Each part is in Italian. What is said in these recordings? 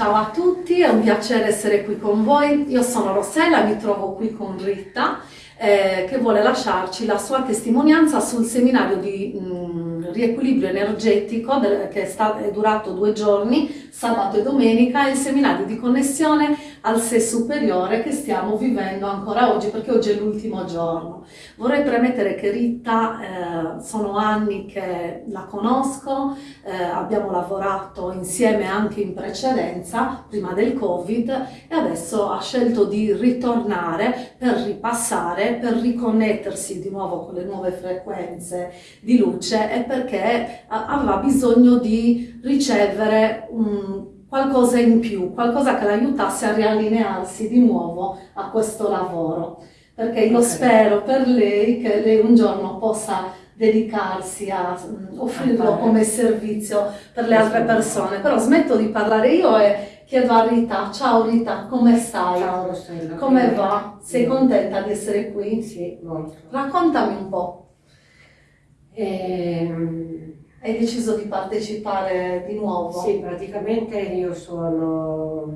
Ciao a tutti, è un piacere essere qui con voi. Io sono Rossella, mi trovo qui con Rita eh, che vuole lasciarci la sua testimonianza sul seminario di mh, mm, riequilibrio energetico che è, stato, è durato due giorni, sabato e domenica, il seminario di connessione al sé superiore che stiamo vivendo ancora oggi perché oggi è l'ultimo giorno. Vorrei premettere che Rita eh, sono anni che la conosco, eh, abbiamo lavorato insieme anche in precedenza, prima del Covid, e adesso ha scelto di ritornare per ripassare, per riconnettersi di nuovo con le nuove frequenze di luce e perché aveva bisogno di ricevere un qualcosa in più, qualcosa che l'aiutasse a riallinearsi di nuovo a questo lavoro. Perché io okay. spero per lei che lei un giorno possa dedicarsi a mm, offrirlo come servizio per le altre persone. Però smetto di parlare io e chiedo a Rita, ciao Rita, come stai? Ciao Rossella. Come va? Sei contenta di essere qui? Sì, molto. Raccontami un po'. Ehm hai deciso di partecipare di nuovo? Sì, praticamente io sono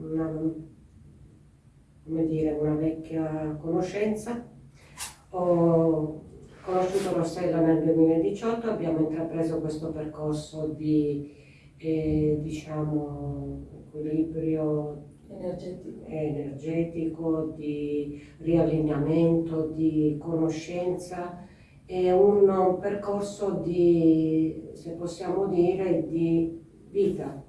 una, come dire, una vecchia conoscenza. Ho conosciuto Rossella nel 2018, abbiamo intrapreso questo percorso di eh, diciamo, equilibrio energetico. energetico, di riallineamento, di conoscenza è un percorso di, se possiamo dire, di vita,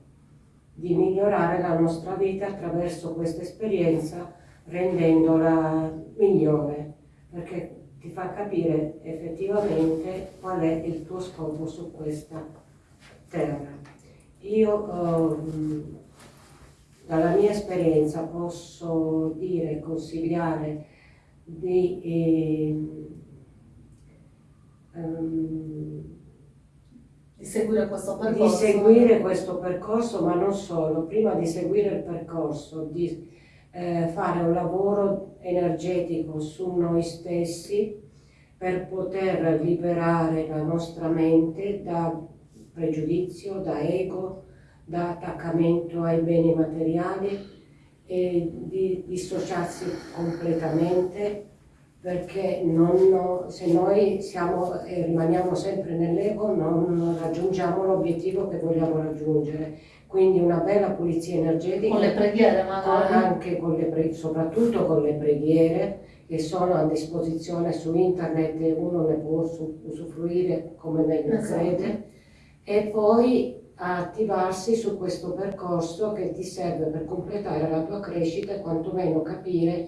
di migliorare la nostra vita attraverso questa esperienza rendendola migliore, perché ti fa capire effettivamente qual è il tuo scopo su questa terra. Io eh, dalla mia esperienza posso dire, consigliare di eh, um, di seguire questo percorso. Di seguire questo percorso, ma non solo, prima di seguire il percorso, di eh, fare un lavoro energetico su noi stessi per poter liberare la nostra mente da pregiudizio, da ego, da attaccamento ai beni materiali e di dissociarsi completamente perché non, se noi siamo e rimaniamo sempre nell'ego non raggiungiamo l'obiettivo che vogliamo raggiungere. Quindi una bella pulizia energetica. Con le preghiere magari? Anche con le preghiere, soprattutto con le preghiere che sono a disposizione su internet e uno ne può usufruire come meglio esatto. crede. E poi attivarsi su questo percorso che ti serve per completare la tua crescita e quantomeno capire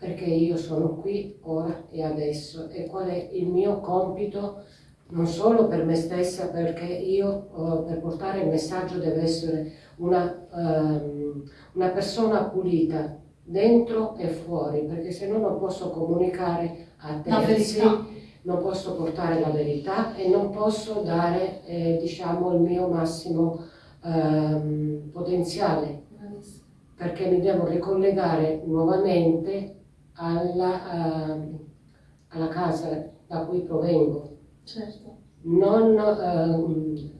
perché io sono qui ora e adesso. E qual è il mio compito? Non solo per me stessa perché io uh, per portare il messaggio deve essere una, um, una persona pulita dentro e fuori perché se no non posso comunicare a terzi non posso portare la verità e non posso dare eh, diciamo il mio massimo um, potenziale. Perché mi devo ricollegare nuovamente alla, uh, alla casa da cui provengo. Certo. Non uh,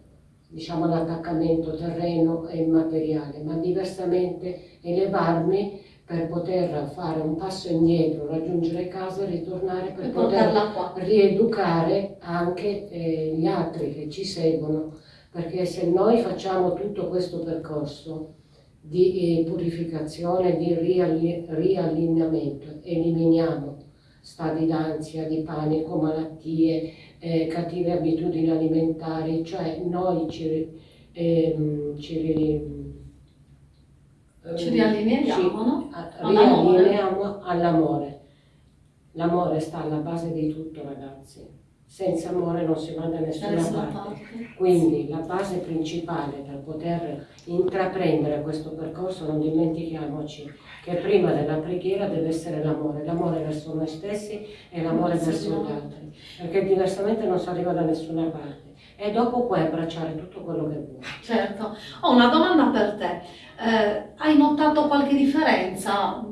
diciamo all'attaccamento terreno e materiale, ma diversamente elevarmi per poter fare un passo indietro, raggiungere casa e ritornare per e poter rieducare anche eh, gli altri che ci seguono, perché se noi facciamo tutto questo percorso di eh, purificazione, di riallineamento, eliminiamo stati d'ansia, di panico, malattie, eh, cattive abitudini alimentari, cioè noi ci, eh, ci, ci riallineiamo, no? riallineiamo all'amore. L'amore sta alla base di tutto ragazzi senza amore non si va da nessuna parte. parte. Quindi la base principale per poter intraprendere questo percorso, non dimentichiamoci che prima della preghiera deve essere l'amore, l'amore verso noi stessi e l'amore verso gli altri, perché diversamente non si arriva da nessuna parte. E dopo puoi abbracciare tutto quello che vuoi. Certo. Ho una domanda per te. Eh, hai notato qualche differenza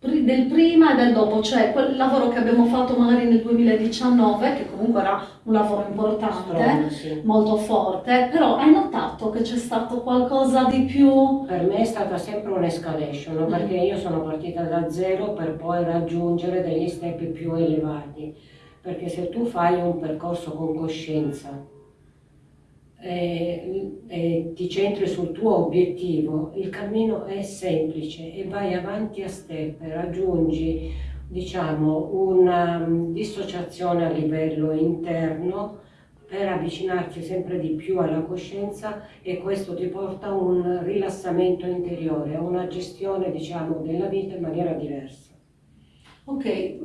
del prima e del dopo, cioè quel lavoro che abbiamo fatto magari nel 2019, che comunque era un lavoro importante, Strong, sì. molto forte, però hai notato che c'è stato qualcosa di più... Per me è stata sempre un'escalation, Mm. perché io sono partita da zero per poi raggiungere degli step più elevati. Perché se tu fai un percorso con coscienza e, e ti centri sul tuo obiettivo, il cammino è semplice e vai avanti a step, raggiungi diciamo una mm, dissociazione a livello interno per avvicinarti sempre di più alla coscienza e questo ti porta a un rilassamento interiore, a una gestione diciamo della vita in maniera diversa. Ok, eh,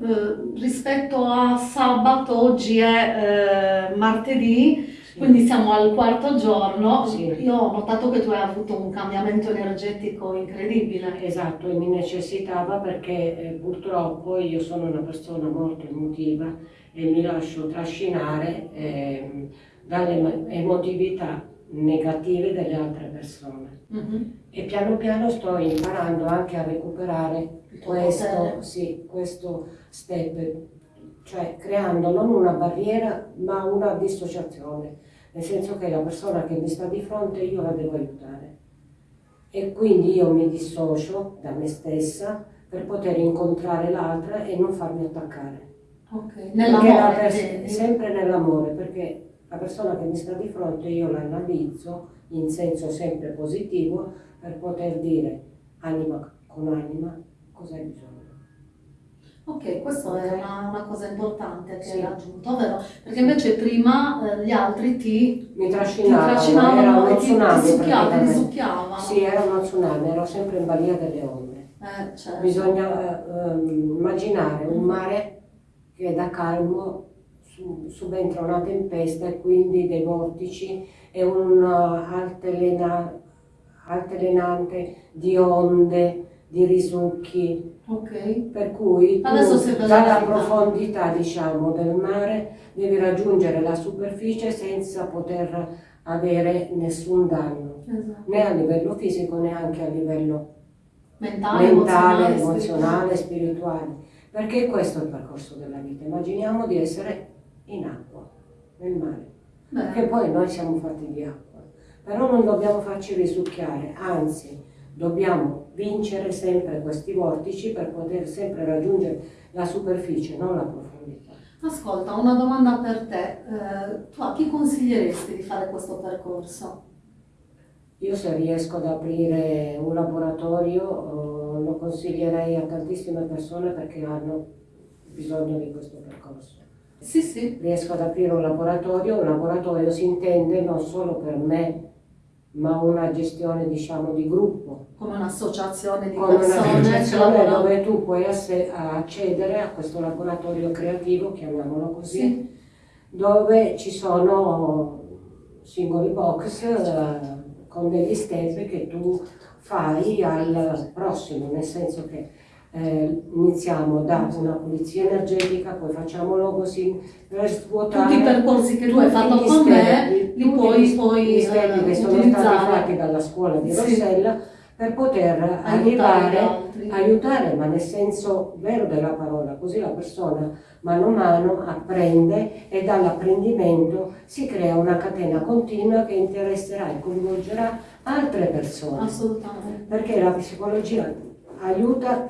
rispetto a sabato, oggi è eh, martedì. Quindi siamo al quarto giorno. Sì. Io ho notato che tu hai avuto un cambiamento energetico incredibile. Esatto, e mi necessitava perché eh, purtroppo io sono una persona molto emotiva e mi lascio trascinare ehm, dalle emo- emotività negative delle altre persone. Mhm. E piano piano sto imparando anche a recuperare questo, sì, questo step, cioè creando non una barriera ma una dissociazione, nel senso che la persona che mi sta di fronte io la devo aiutare. E quindi io mi dissocio da me stessa per poter incontrare l'altra e non farmi attaccare. Ok, nell'amore, intendi? sempre nell'amore, perché la persona che mi sta di fronte io la analizzo in senso sempre positivo per poter dire anima con anima cosa hai bisogno. Ok, questa è una, una cosa importante che Sì. hai raggiunto, vero? Perché invece prima eh, gli altri ti, Mi ti trascinavano, era trascinavano uno e ti, ti tsunami succhiavano, ti succhiavano. Sì, era uno tsunami, ero sempre in balia delle onde. Eh, certo. Bisogna ehm, immaginare un mare che da calmo su- subentra una tempesta e quindi dei vortici e un uh, altelena- altalenante di onde, di risucchi, Ok, per cui dalla profondità diciamo del mare devi raggiungere la superficie senza poter avere nessun danno, esatto. né a livello fisico né anche a livello Mentale, mentale, emozionale, emozionale, spirituale. Perché questo è il percorso della vita. Immaginiamo di essere in acqua, nel mare, Bene. perché poi noi siamo fatti di acqua. Però non dobbiamo farci risucchiare, anzi dobbiamo vincere sempre questi vortici per poter sempre raggiungere la superficie, non la profondità. Ascolta, una domanda per te. Eh, tu a chi consiglieresti di fare questo percorso? Io se riesco ad aprire un laboratorio eh, lo consiglierei a tantissime persone perché hanno bisogno di questo percorso. Sì, sì. riesco ad aprire un laboratorio, un laboratorio si intende non solo per me, ma una gestione diciamo di gruppo, Come un'associazione di con persone che un'associazione dove tu puoi accedere a questo laboratorio creativo, chiamiamolo così, Sì. dove ci sono singoli box eh, con degli step che tu fai al prossimo, nel senso che eh, iniziamo da una pulizia energetica, poi facciamo logosin per svuotare Tutti i percorsi che tu hai fatto con me li puoi poi eh, che sono stati utilizzare. fatti dalla scuola di Sì. Rossella per poter Aiutare arrivare altri. aiutare, ma nel senso vero della parola, così la persona mano a mano apprende e dall'apprendimento si crea una catena continua che interesserà e coinvolgerà altre persone. Assolutamente. Perché la psicologia aiuta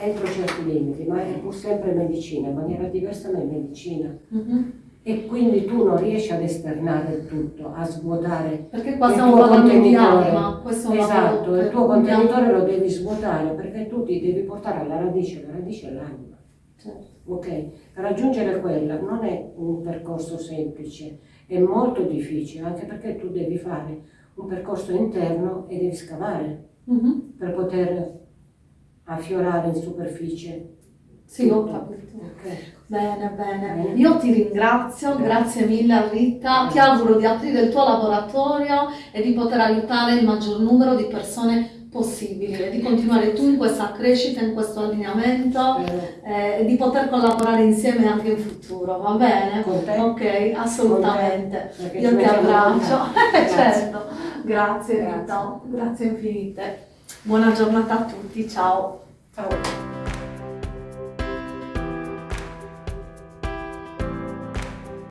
entro certi limiti, ma è pur sempre medicina, in maniera diversa ma è medicina. Mhm. E quindi tu non riesci ad esternare il tutto, a svuotare Perché qua il tuo contenitore. anima. Questo è un Esatto, il tuo contenitore lo devi svuotare perché tu ti devi portare alla radice, la radice è l'anima. Certo. Ok? Per raggiungere quella non è un percorso semplice, è molto difficile, anche perché tu devi fare un percorso interno e devi scavare Mhm. per poter affiorare in superficie. Sì, ho capito. Ok? Bene, bene. Io ti ringrazio, grazie mille Rita. Ti auguro di aprire il tuo laboratorio e di poter aiutare il maggior numero di persone possibili e di continuare tu in questa crescita, in questo allineamento Eh, e di poter collaborare insieme anche in futuro, va bene? con te? Ok, assolutamente. Io ti abbraccio. certo. Grazie Grazie. Rita, grazie infinite. Buona giornata a tutti, ciao. Ciao.